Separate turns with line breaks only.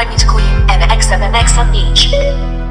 like me to call you MXMMX on each?